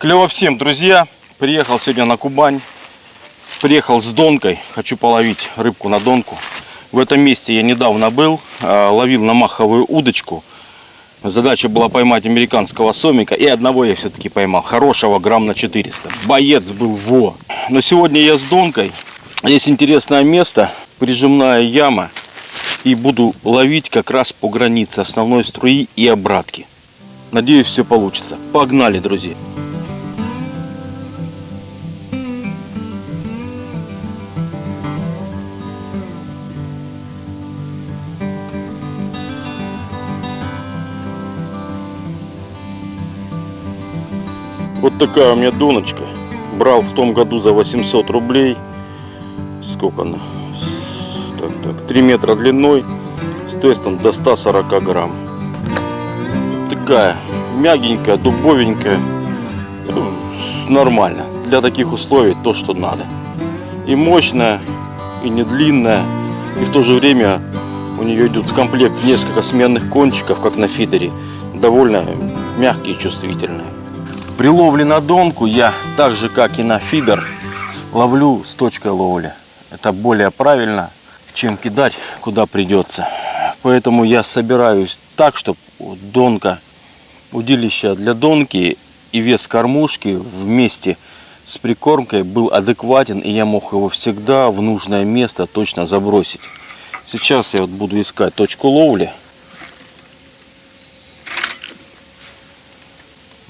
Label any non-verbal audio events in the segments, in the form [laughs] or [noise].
Клево всем, друзья. Приехал сегодня на Кубань. Приехал с донкой. Хочу половить рыбку на донку. В этом месте я недавно был. э, Ловил на маховую удочку. Задача была поймать американского сомика. И одного я все-таки поймал. Хорошего грамм на 400. Боец был во. Но сегодня я с донкой. Есть интересное место. Прижимная яма. И буду ловить как раз по границе основной струи и обратки. Надеюсь, все получится. Погнали, друзья. Такая у меня доночка. Брал в том году за 800 рублей. Сколько она? Так, так, 3 метра длиной. С тестом до 140 грамм. Такая мягенькая, дубовенькая. Ну, Нормально. Для таких условий то, что надо. И мощная, и не длинная. И в то же время у нее идет в комплект несколько сменных кончиков, как на фидере. Довольно мягкие и чувствительные. При ловле на донку я, так же как и на фидер, ловлю с точкой ловли. Это более правильно, чем кидать куда придется. Поэтому я собираюсь так, чтобы донка, удилище для донки и вес кормушки вместе с прикормкой был адекватен, и я мог его всегда в нужное место точно забросить. Сейчас я вот буду искать точку ловли.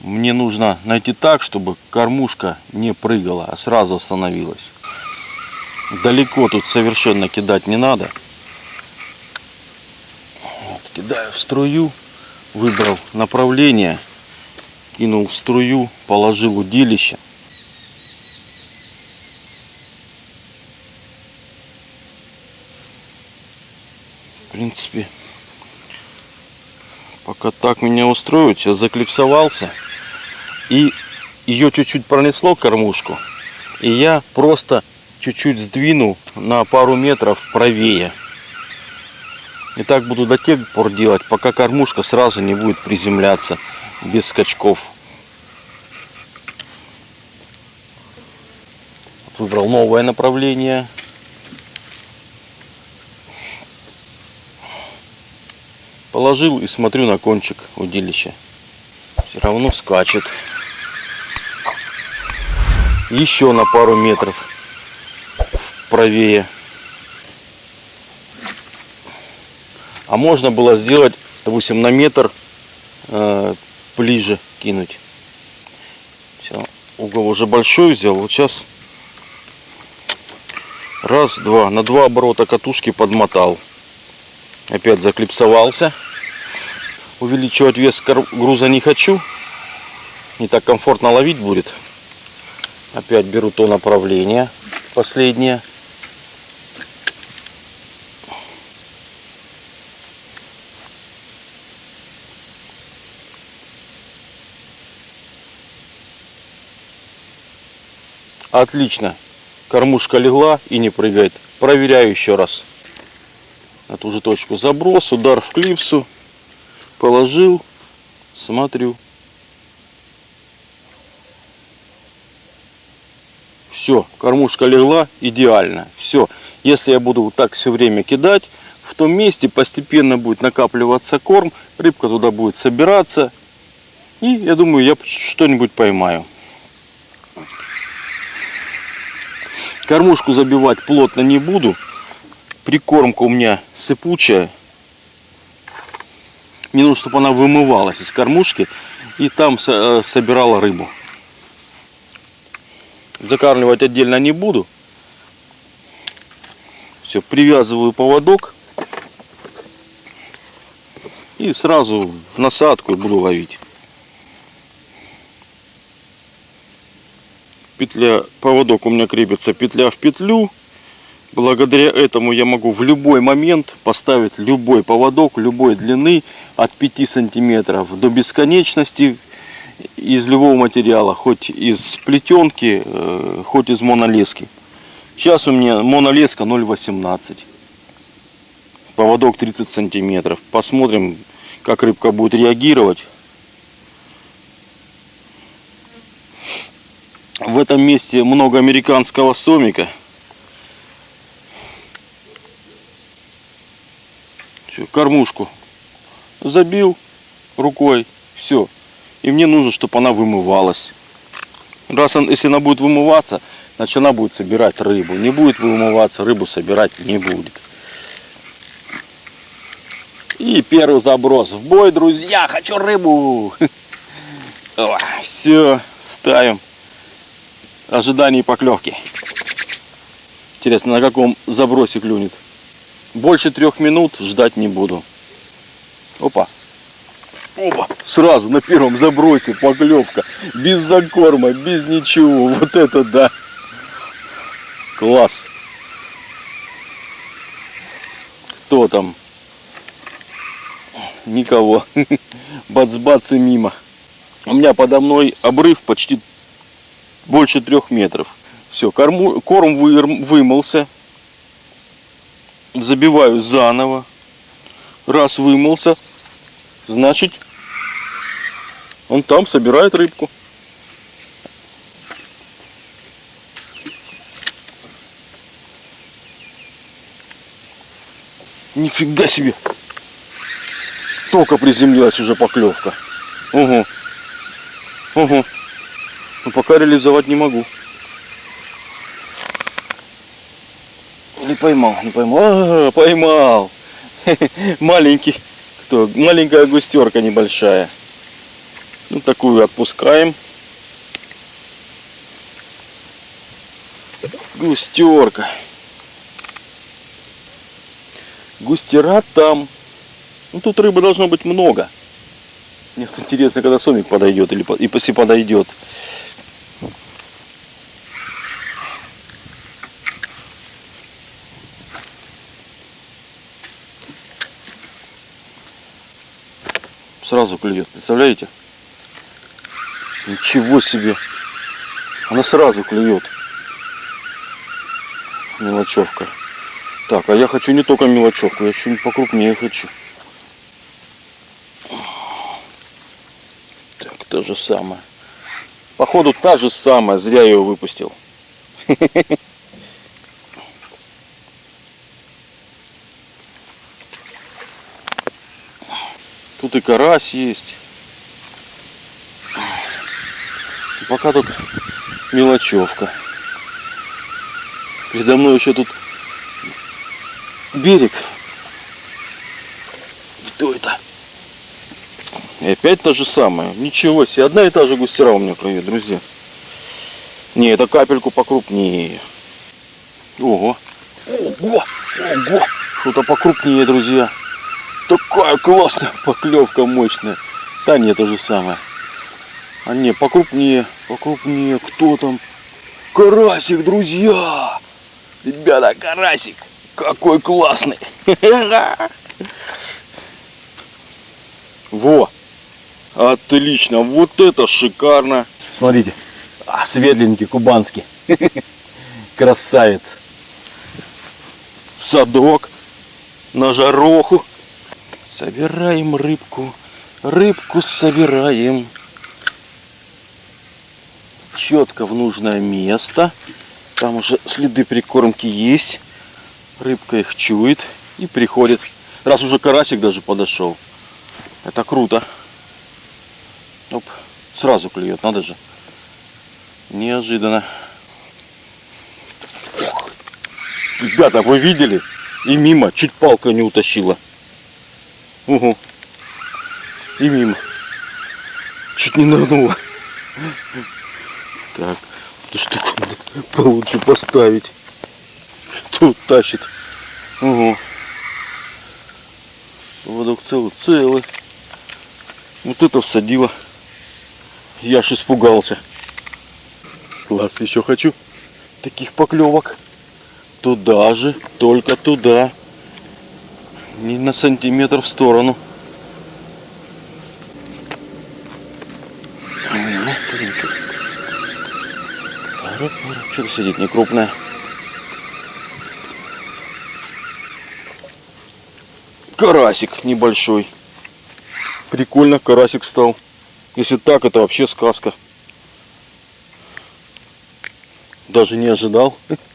Мне нужно найти так, чтобы кормушка не прыгала, а сразу остановилась. Далеко тут совершенно кидать не надо. Вот, кидаю в струю, выбрал направление, кинул в струю, положил удилище. В принципе, пока так меня устроит, сейчас заклипсовался. И ее чуть-чуть пронесло кормушку. И я просто чуть-чуть сдвинул на пару метров правее. И так буду до тех пор делать, пока кормушка сразу не будет приземляться без скачков. Выбрал новое направление. Положил и смотрю на кончик удилища. Все равно скачет. Еще на пару метров правее. А можно было сделать, допустим, на метр э, ближе кинуть. Все, угол уже большой взял. Вот сейчас раз, два, на два оборота катушки подмотал. Опять заклипсовался. Увеличивать вес груза не хочу. Не так комфортно ловить будет. Опять беру то направление. Последнее. Отлично. Кормушка легла и не прыгает. Проверяю еще раз. На ту же точку заброс, удар в клипсу. Положил. Смотрю. Все, кормушка легла идеально. Все. Если я буду вот так все время кидать, в том месте постепенно будет накапливаться корм, рыбка туда будет собираться. И я думаю, я что-нибудь поймаю. Кормушку забивать плотно не буду. Прикормка у меня сыпучая. Мне нужно, чтобы она вымывалась из кормушки и там э, собирала рыбу. Закармливать отдельно не буду. Все, привязываю поводок. И сразу насадку буду ловить. Петля, поводок у меня крепится петля в петлю. Благодаря этому я могу в любой момент поставить любой поводок любой длины от 5 сантиметров до бесконечности из любого материала, хоть из плетенки, э, хоть из монолески. Сейчас у меня монолеска 0,18. Поводок 30 сантиметров. Посмотрим, как рыбка будет реагировать. В этом месте много американского сомика. Всё, кормушку забил рукой, все. И мне нужно, чтобы она вымывалась. Раз он, если она будет вымываться, значит она будет собирать рыбу. Не будет вымываться, рыбу собирать не будет. И первый заброс. В бой, друзья, хочу рыбу. [laughs] Все, ставим. Ожидание поклевки. Интересно, на каком забросе клюнет. Больше трех минут ждать не буду. Опа. Опа. Сразу на первом забросе поклевка. Без закорма, без ничего. Вот это да. Класс. Кто там? Никого. [laughs] Бац-бац и мимо. У меня подо мной обрыв почти больше трех метров. Все, корму, корм вы, вымылся. Забиваю заново. Раз вымылся, значит он там собирает рыбку. Нифига себе! Только приземлилась уже поклевка. Угу. Угу. Но пока реализовать не могу. Не поймал, не поймал. А, поймал. [laughs] Маленький. Кто? Маленькая густерка небольшая. Ну, такую отпускаем. Густерка. Густера там. Ну, тут рыбы должно быть много. Мне интересно, когда сомик подойдет, или если подойдет. Сразу клюет, представляете? Ничего себе! Она сразу клюет. Мелочевка. Так, а я хочу не только мелочевку, я что-нибудь покрупнее хочу. Так, то же самое. Походу та же самая, зря я ее выпустил. [laughs] Тут и карась есть. Пока тут мелочевка. Передо мной еще тут берег. Кто это? И опять то же самое. Ничего себе. Одна и та же густера у меня клюет, друзья. Не, это капельку покрупнее. Ого. Ого. Ого. Что-то покрупнее, друзья. Такая классная поклевка мощная. Нет, то же самое. А не, покрупнее, покрупнее. Кто там? Карасик, друзья! Ребята, карасик. Какой классный. Во. Отлично. Вот это шикарно. Смотрите. А, светленький, кубанский. [laughs] Красавец. Садок на жароху. Собираем рыбку. Рыбку собираем. Четко в нужное место. Там уже следы прикормки есть. Рыбка их чует и приходит. Раз уже карасик даже подошел. Это круто. Оп, сразу клюет, надо же. Неожиданно. Ребята, вы видели? И мимо, чуть палка не утащила. Угу. И мимо. Чуть не нырнула. Так, эту штуку надо получше поставить. Тут тащит. Угу. Поводок целый, целый. Вот это всадило. Я аж испугался. Класс, еще хочу таких поклевок. Туда же, только туда не на сантиметр в сторону. Что-то сидит не крупная. Карасик небольшой. Прикольно, карасик стал. Если так, это вообще сказка. Даже не ожидал. [laughs]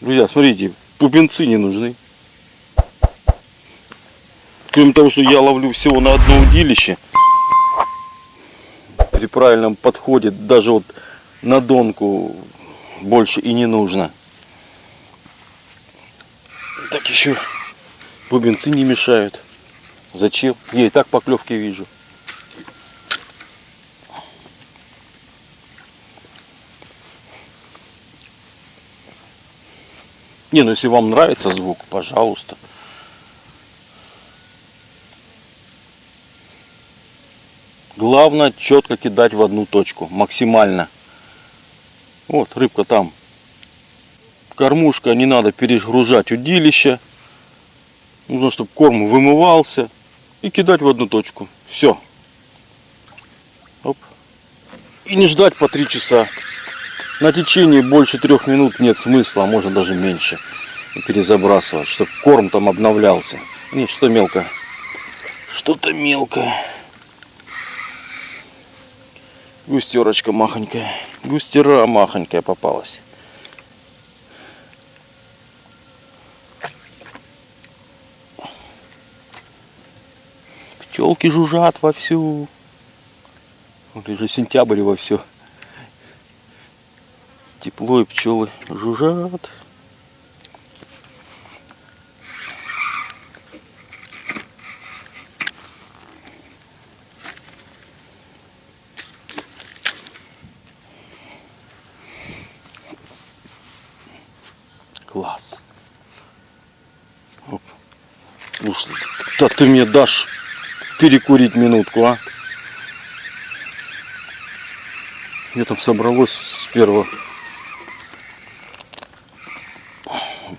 Друзья, смотрите, пупенцы не нужны. Кроме того, что я ловлю всего на одно удилище, при правильном подходе даже вот на донку больше и не нужно. Так еще бубенцы не мешают. Зачем? Я и так поклевки вижу. Не, ну если вам нравится звук, пожалуйста. Главное четко кидать в одну точку, максимально. Вот, рыбка там. Кормушка, не надо перегружать удилище. Нужно, чтобы корм вымывался. И кидать в одну точку. Все. Оп. И не ждать по три часа. На течение больше трех минут нет смысла, а можно даже меньше. Перезабрасывать, чтобы корм там обновлялся. Нет, что мелко. Что-то мелкое. Густерочка махонькая. Густера махонькая попалась. Пчелки жужжат вовсю. Вот уже сентябрь во все. Тепло и пчелы жужжат. Класс. Оп. Да ты мне дашь перекурить минутку, а? Мне там собралось с первого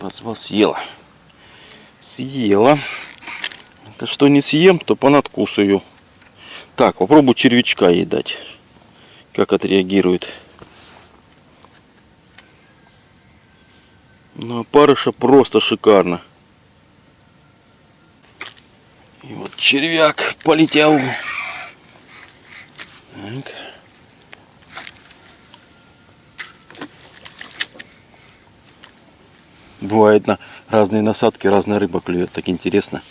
Бацва съела. Съела. Это что не съем, то понадкусаю. Так, попробую червячка ей дать. Как отреагирует. Ну, опарыша просто шикарно. И вот червяк полетел. Так. Бывает на разные насадки, разная рыба клюет. Так интересно.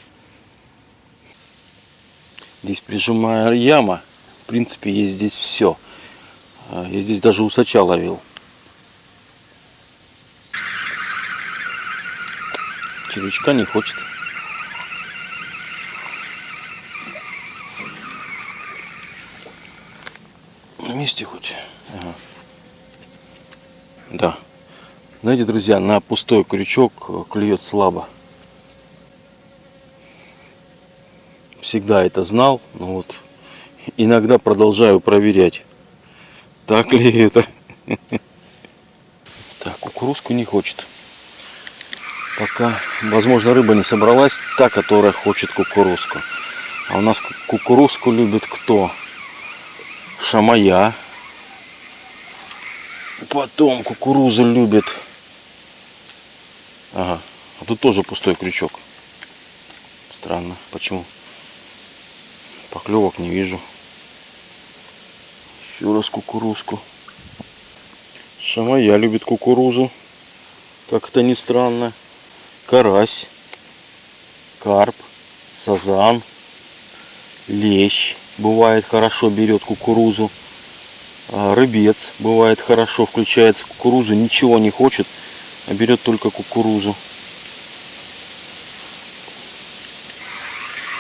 Здесь прижимая яма. В принципе, есть здесь все. А, я здесь даже усача ловил. Червячка не хочет. На месте хоть. Ага. Да. Знаете, друзья, на пустой крючок клюет слабо. Всегда это знал, но вот иногда продолжаю проверять. Так ли это? [laughs] Так, кукурузку не хочет. Пока, возможно, рыба не собралась, та, которая хочет кукурузку. А у нас кукурузку любит кто? Шамая. Потом кукурузу любит. Ага, а тут тоже пустой крючок. Странно, почему? Поклевок не вижу. Еще раз кукурузку. Шамая любит кукурузу. Как это ни странно карась, карп, сазан, лещ бывает хорошо берет кукурузу, а, рыбец бывает хорошо включается кукурузу, ничего не хочет, а берет только кукурузу.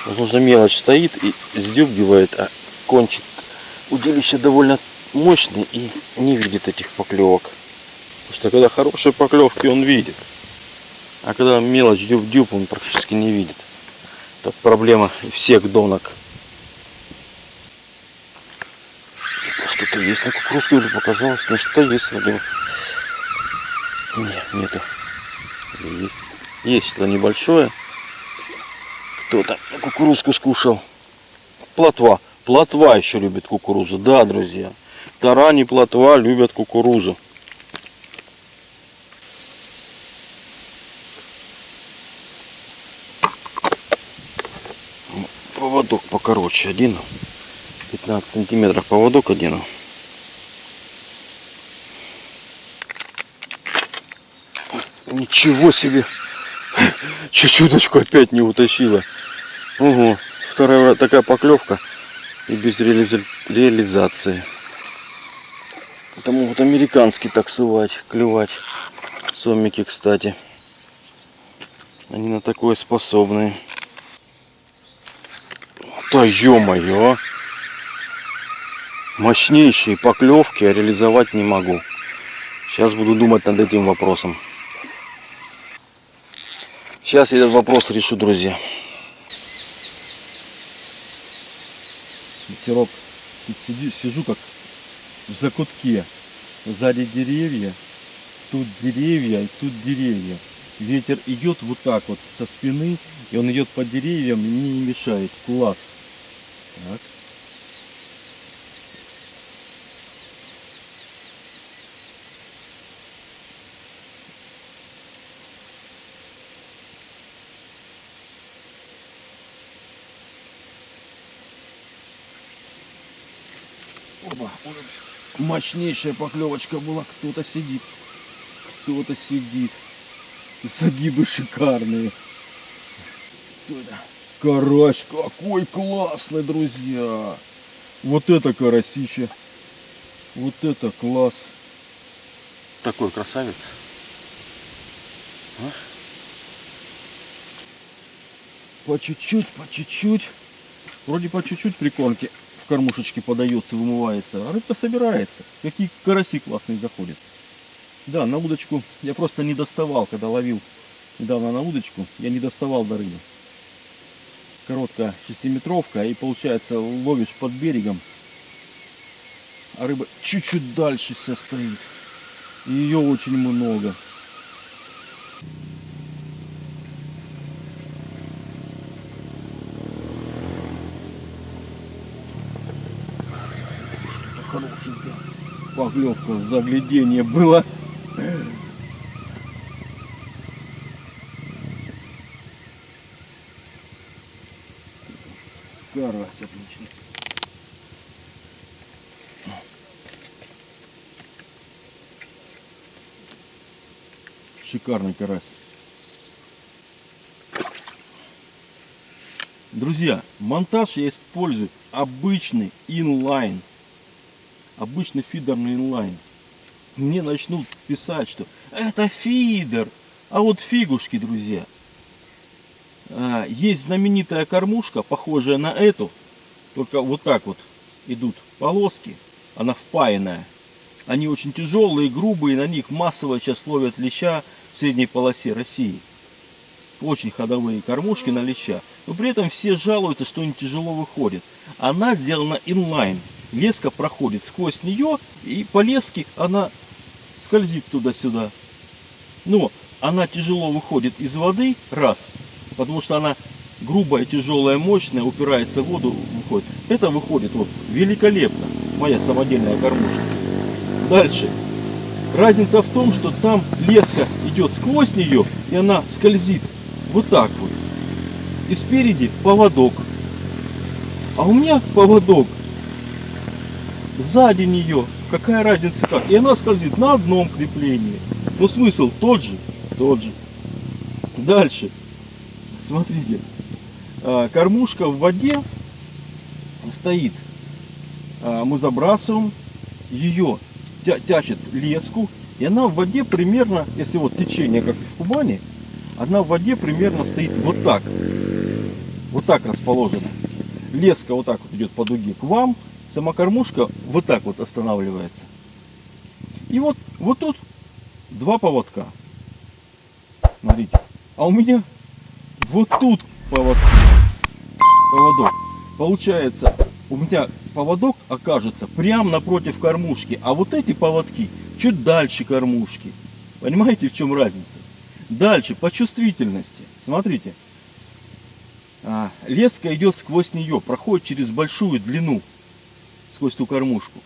Возможно мелочь стоит и сдюбивает, а кончик удилища довольно мощный и не видит этих поклевок. Потому что когда хорошие поклевки он видит. А когда мелочь дюб-дюб, он практически не видит. Это проблема всех донок. Что-то есть на кукурузку или показалось? Ну что есть вроде Нет, нету. Есть. Есть что-то небольшое. Кто-то кукурузку скушал. Плотва. Плотва еще любит кукурузу. Да, друзья. Тарани, плотва любят кукурузу. поводок покороче один 15 сантиметров поводок одену. Ничего себе! [laughs] Чуть-чуточку опять не утащила. Ого, вторая такая поклевка и без реализа... реализации. Это могут американский так сувать, клевать. Сомики, кстати. Они на такое способны. Да ё-моё! Мощнейшие поклевки я реализовать не могу. Сейчас буду думать над этим вопросом. Сейчас я этот вопрос решу, друзья. Ветерок. Тут сиди, сижу как в закутке. Сзади деревья, тут деревья, и тут деревья. Ветер идет вот так вот со спины, и он идет по деревьям и мне не мешает. Класс. Так. Опа, мощнейшая поклевочка была. Кто-то сидит. Кто-то сидит. Загибы шикарные. Кто это? Карась какой классный, друзья. Вот это карасище. Вот это класс. Такой красавец. А? По чуть-чуть, по чуть-чуть. Вроде по чуть-чуть прикормки кормушечке подается, вымывается, а рыбка собирается. Какие караси классные заходят. Да, на удочку я просто не доставал, когда ловил недавно на удочку, я не доставал до рыбы. Короткая шестиметровка, и получается ловишь под берегом, а рыба чуть-чуть дальше вся стоит. И ее очень много. Поклевка, заглядение было. Карась отлично. Шикарный карась. Друзья, монтаж я использую обычный инлайн обычный фидерный инлайн. Мне начнут писать, что это фидер. А вот фигушки, друзья. А, есть знаменитая кормушка, похожая на эту. Только вот так вот идут полоски. Она впаянная. Они очень тяжелые, грубые. На них массово сейчас ловят леща в средней полосе России. Очень ходовые кормушки на леща. Но при этом все жалуются, что они тяжело выходят. Она сделана инлайн леска проходит сквозь нее, и по леске она скользит туда-сюда. Но она тяжело выходит из воды, раз, потому что она грубая, тяжелая, мощная, упирается в воду, выходит. Это выходит вот великолепно, моя самодельная кормушка. Дальше. Разница в том, что там леска идет сквозь нее, и она скользит вот так вот. И спереди поводок. А у меня поводок сзади нее, какая разница как. И она скользит на одном креплении. Но смысл тот же, тот же. Дальше. Смотрите. А, кормушка в воде стоит. А, мы забрасываем ее, тя тячет леску. И она в воде примерно, если вот течение как в Кубани, она в воде примерно стоит вот так. Вот так расположена. Леска вот так вот идет по дуге к вам сама кормушка вот так вот останавливается. И вот, вот тут два поводка. Смотрите. А у меня вот тут поводок. поводок. Получается, у меня поводок окажется прямо напротив кормушки, а вот эти поводки чуть дальше кормушки. Понимаете, в чем разница? Дальше, по чувствительности. Смотрите. А, леска идет сквозь нее, проходит через большую длину сквозь ту кормушку.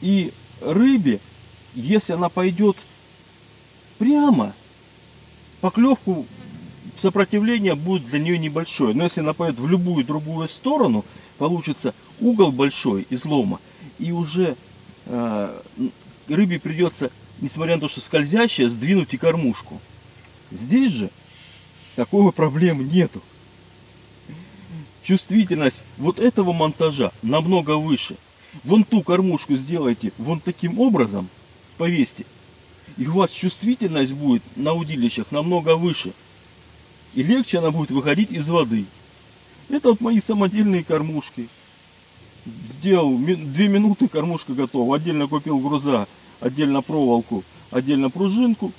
И рыбе, если она пойдет прямо, поклевку сопротивление будет для нее небольшое. Но если она пойдет в любую другую сторону, получится угол большой излома, и уже э, рыбе придется, несмотря на то, что скользящая, сдвинуть и кормушку. Здесь же такой проблемы нету. Чувствительность вот этого монтажа намного выше. Вон ту кормушку сделайте вон таким образом, повесьте, и у вас чувствительность будет на удилищах намного выше. И легче она будет выходить из воды. Это вот мои самодельные кормушки. Сделал две минуты, кормушка готова. Отдельно купил груза, отдельно проволоку, отдельно пружинку.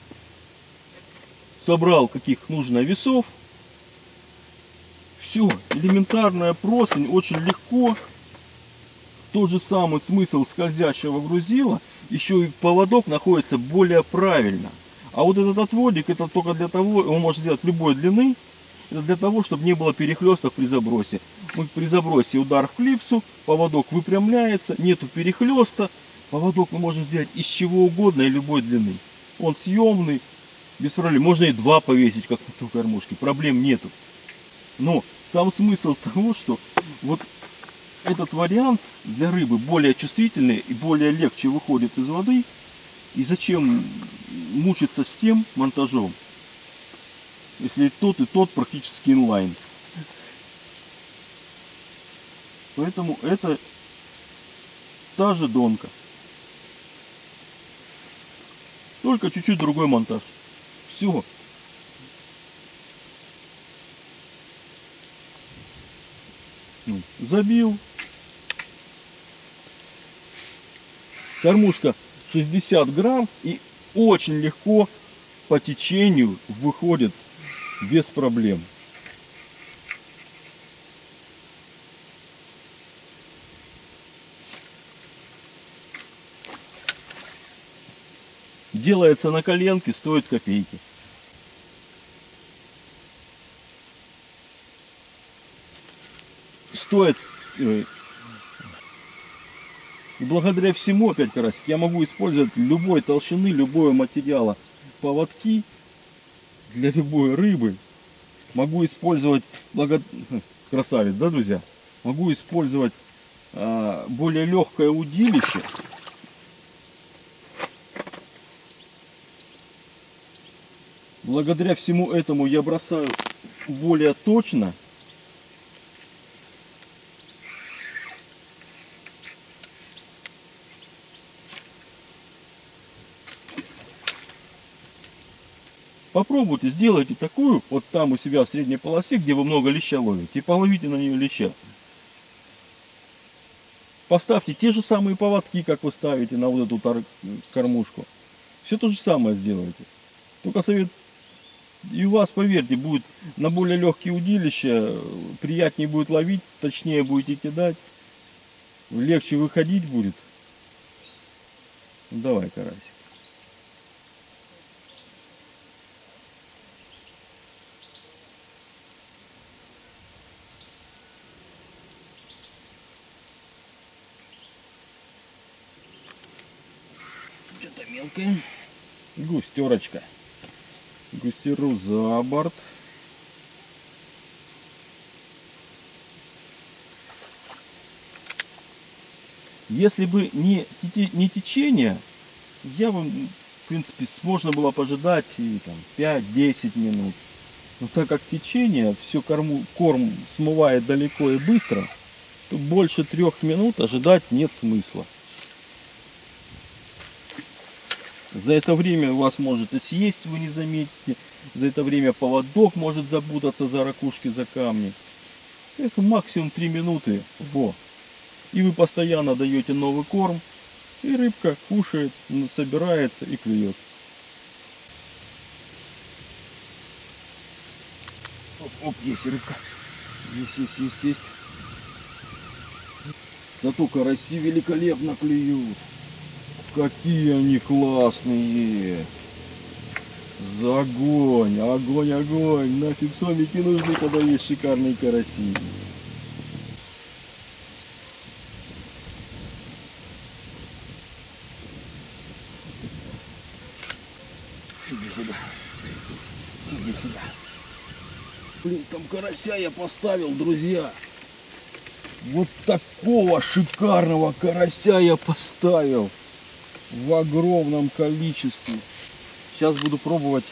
Собрал каких нужно весов. Все, элементарная простынь, очень легко. Тот же самый смысл скользящего грузила, еще и поводок находится более правильно. А вот этот отводик, это только для того, он может сделать любой длины, это для того, чтобы не было перехлестов при забросе. Мы при забросе удар в клипсу, поводок выпрямляется, нету перехлеста. Поводок мы можем взять из чего угодно и любой длины. Он съемный, без проблем. Можно и два повесить, как на той кормушке, проблем нету. Но сам смысл [laughs] того, что вот этот вариант для рыбы более чувствительный и более легче выходит из воды. И зачем мучиться с тем монтажом, если тот и тот практически инлайн. Поэтому это та же донка. Только чуть-чуть другой монтаж. Все. Ну, забил. Кормушка 60 грамм и очень легко по течению выходит без проблем. Делается на коленке, стоит копейки. Стоит э, и благодаря всему, опять карасик, я могу использовать любой толщины, любого материала поводки для любой рыбы. Могу использовать, благо... [laughs] красавец, да, друзья? Могу использовать а, более легкое удилище. Благодаря всему этому я бросаю более точно. Попробуйте, сделайте такую, вот там у себя в средней полосе, где вы много леща ловите, и половите на нее леща. Поставьте те же самые поводки, как вы ставите на вот эту кормушку. Все то же самое сделайте. Только совет, и у вас, поверьте, будет на более легкие удилища, приятнее будет ловить, точнее будете кидать, легче выходить будет. Давай, карасик. Густерочка. Густеру за борт. Если бы не, не течение, я бы, в принципе, можно было пожидать и там 5-10 минут. Но так как течение все корму, корм смывает далеко и быстро, то больше трех минут ожидать нет смысла. За это время у вас может и съесть, вы не заметите. За это время поводок может запутаться за ракушки, за камни. Это максимум 3 минуты. Во. И вы постоянно даете новый корм. И рыбка кушает, собирается и клюет. Оп, оп, есть рыбка. Есть, есть, есть, есть. Зато караси великолепно клюют. Какие они классные! За огонь, огонь, огонь! Нафиг сомики нужны, когда есть шикарные караси. Иди сюда. Иди сюда. Блин, там карася я поставил, друзья. Вот такого шикарного карася я поставил в огромном количестве. Сейчас буду пробовать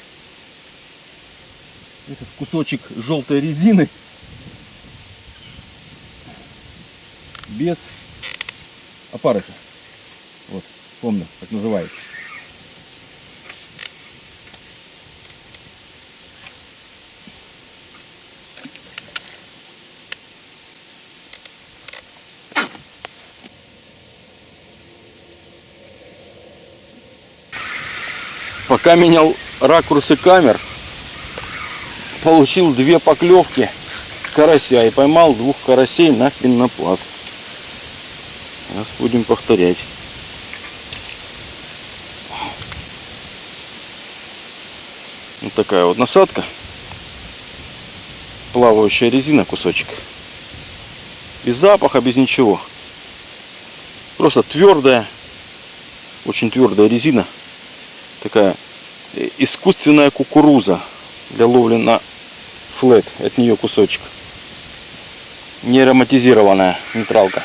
этот кусочек желтой резины без опарыша. Вот, помню, как называется. Пока менял ракурсы камер, получил две поклевки карася и поймал двух карасей на пенопласт. Сейчас будем повторять. Вот такая вот насадка. Плавающая резина кусочек. Без запаха, без ничего. Просто твердая, очень твердая резина. Такая искусственная кукуруза для ловли на флет. От нее кусочек. Не ароматизированная нейтралка.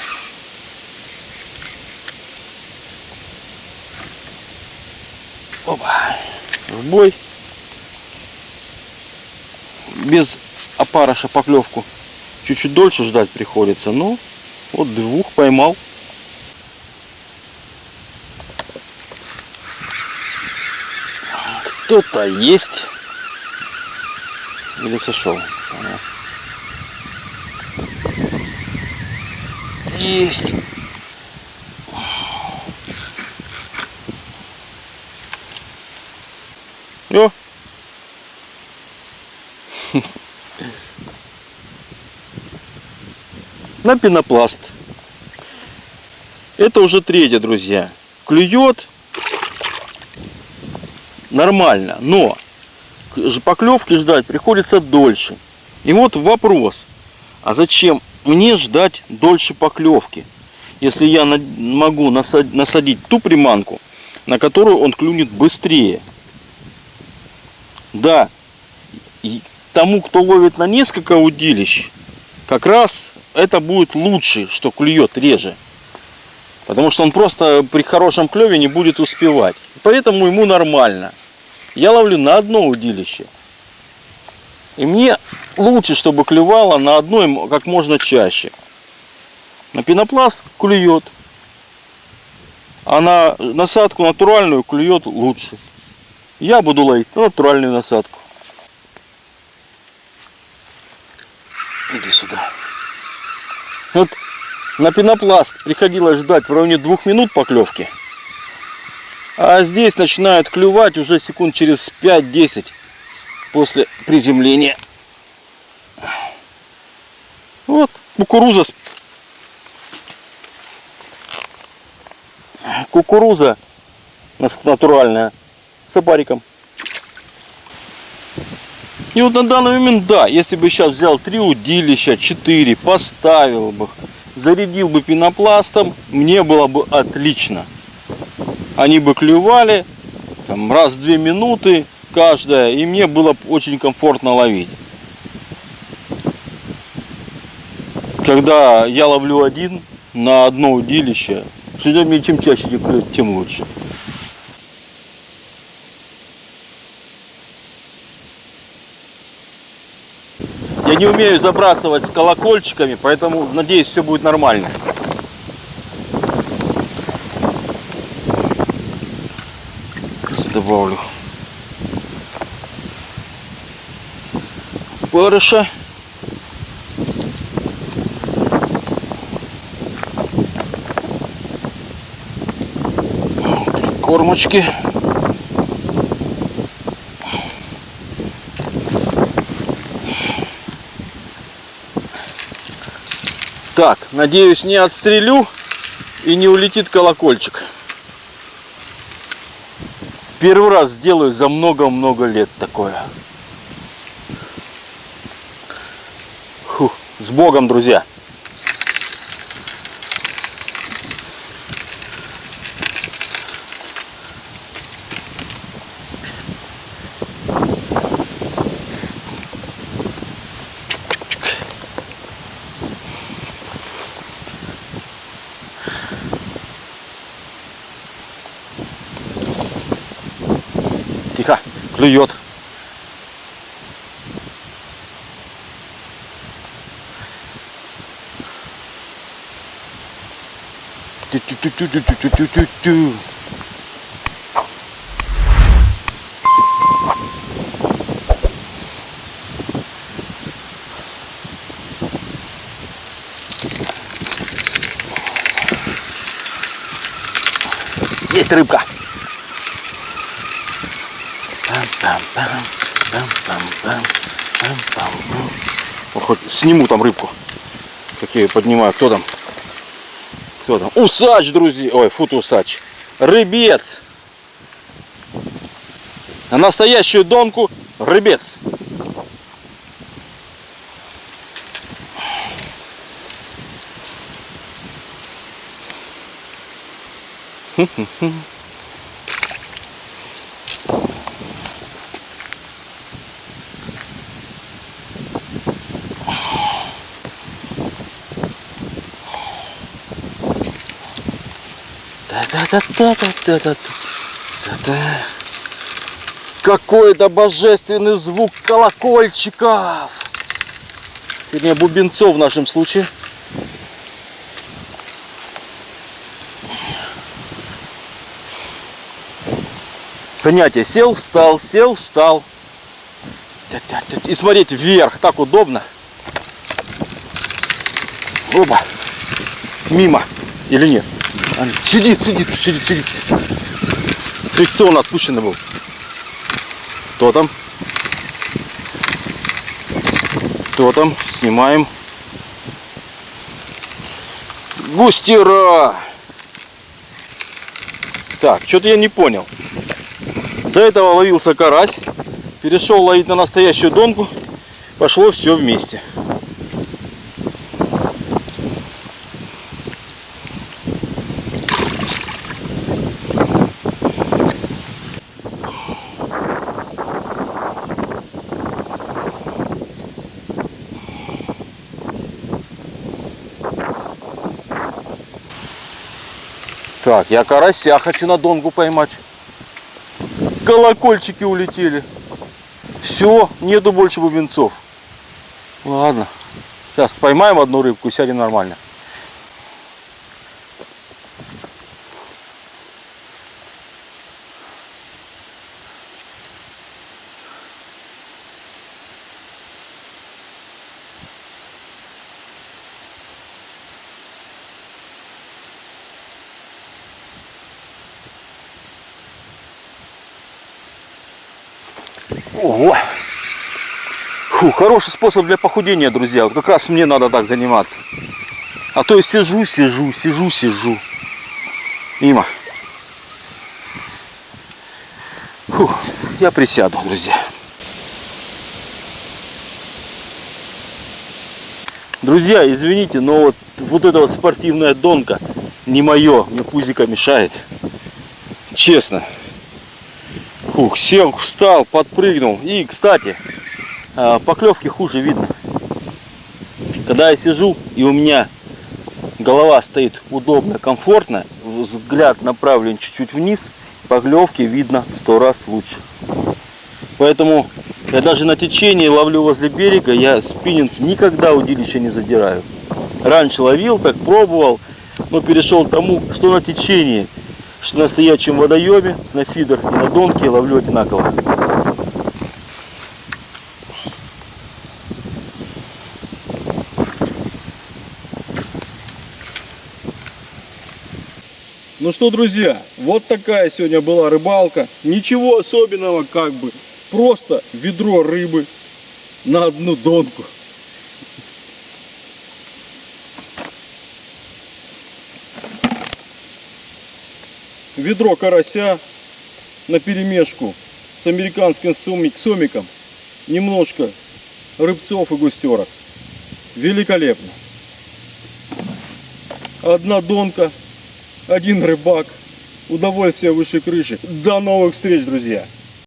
Опа. В бой. Без опарыша поклевку. Чуть-чуть дольше ждать приходится. Но вот двух поймал. Кто-то есть. Или сошел. Есть. О! [laughs] На пенопласт. Это уже третье, друзья. Клюет нормально, но поклевки ждать приходится дольше. И вот вопрос, а зачем мне ждать дольше поклевки, если я могу насадить ту приманку, на которую он клюнет быстрее? Да, и тому, кто ловит на несколько удилищ, как раз это будет лучше, что клюет реже. Потому что он просто при хорошем клеве не будет успевать. Поэтому ему нормально. Я ловлю на одно удилище. И мне лучше, чтобы клевало на одной как можно чаще. На пенопласт клюет. А на насадку натуральную клюет лучше. Я буду ловить на натуральную насадку. Иди сюда. Вот на пенопласт приходилось ждать в районе двух минут поклевки. А здесь начинают клювать уже секунд через 5-10 после приземления. Вот кукуруза. Кукуруза натуральная с опариком. И вот на данный момент, да, если бы сейчас взял три удилища, четыре, поставил бы, зарядил бы пенопластом, мне было бы отлично. Они бы клювали там, раз в две минуты каждая, и мне было очень комфортно ловить. Когда я ловлю один на одно удилище, мне чем чаще клюет, тем лучше. Я не умею забрасывать с колокольчиками, поэтому надеюсь все будет нормально. Сейчас добавлю барыша. Кормочки. Так, надеюсь, не отстрелю и не улетит колокольчик. Первый раз сделаю за много-много лет такое. Фух, с Богом, друзья! Клюет. Тю-тю-тю-тю-тю-тю-тю-тю. Есть рыбка. О, Хоть сниму там рыбку. Как я ее поднимаю. Кто там? Кто там? Усач, друзья. Ой, фут усач. Рыбец. На настоящую донку рыбец. Да-да-да-да-да-да-да-да. Какой-то божественный звук колокольчиков. Вернее, бубенцов в нашем случае. Занятие. Сел, встал, сел, встал. И смотреть вверх. Так удобно. Оба. Мимо. Или нет? Сидит, сидит, сидит, сидит. Фрикцион отпущенный был. Кто там? Кто там? Снимаем. Густера! Так, что-то я не понял. До этого ловился карась. Перешел ловить на настоящую донку. Пошло все вместе. Я карася хочу на донку поймать. Колокольчики улетели. Все, нету больше бубенцов. Ладно. Сейчас поймаем одну рыбку и сядем нормально. Ого! Фу, хороший способ для похудения, друзья. Вот как раз мне надо так заниматься. А то я сижу, сижу, сижу, сижу. Мимо. Фу, я присяду, друзья. Друзья, извините, но вот, вот эта вот спортивная донка не мое, мне пузика мешает. Честно. Фух, сел, встал, подпрыгнул. И, кстати, поклевки хуже видно. Когда я сижу и у меня голова стоит удобно, комфортно, взгляд направлен чуть-чуть вниз, поклевки видно сто раз лучше. Поэтому я даже на течении ловлю возле берега, я спиннинг никогда удилище не задираю. Раньше ловил, так пробовал, но перешел к тому, что на течении, что на стоячем водоеме, на фидер и на донке ловлю одинаково. Ну что, друзья, вот такая сегодня была рыбалка. Ничего особенного, как бы. Просто ведро рыбы на одну донку. Ведро карася на перемешку с американским сомик, сомиком. Немножко рыбцов и густерок. Великолепно. Одна донка один рыбак. Удовольствие выше крыши. До новых встреч, друзья!